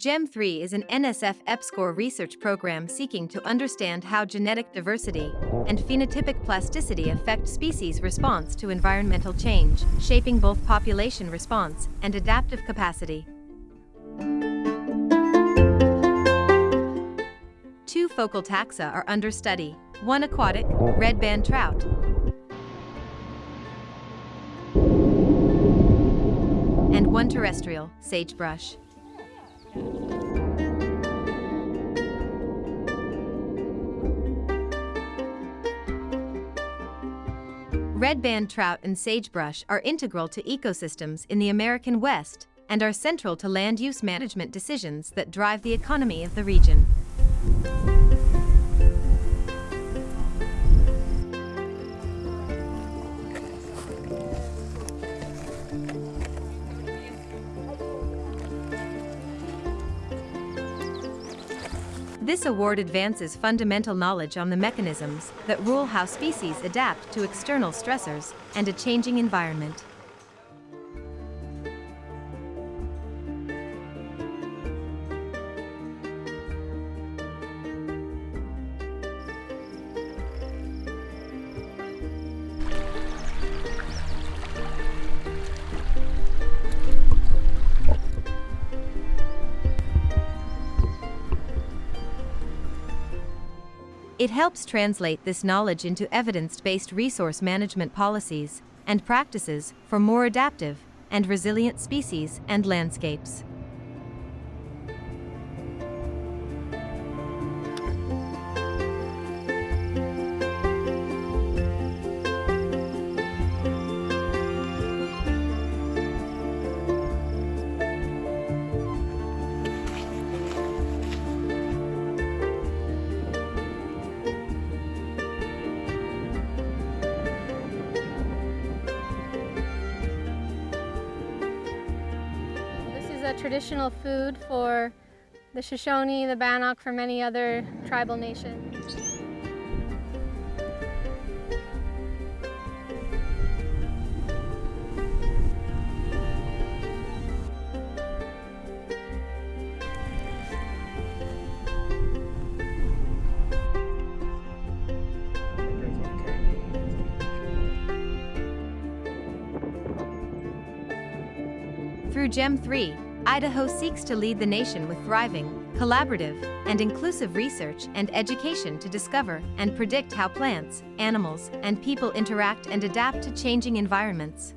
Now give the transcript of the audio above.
GEM3 is an NSF EPSCoR research program seeking to understand how genetic diversity and phenotypic plasticity affect species response to environmental change, shaping both population response and adaptive capacity. Two focal taxa are under study, one aquatic, red band trout, and one terrestrial, sagebrush. Red band trout and sagebrush are integral to ecosystems in the American West and are central to land use management decisions that drive the economy of the region. This award advances fundamental knowledge on the mechanisms that rule how species adapt to external stressors and a changing environment. It helps translate this knowledge into evidence-based resource management policies and practices for more adaptive and resilient species and landscapes. Is a traditional food for the Shoshone, the Bannock, for many other tribal nations. Through GEM 3, Idaho seeks to lead the nation with thriving, collaborative, and inclusive research and education to discover and predict how plants, animals, and people interact and adapt to changing environments.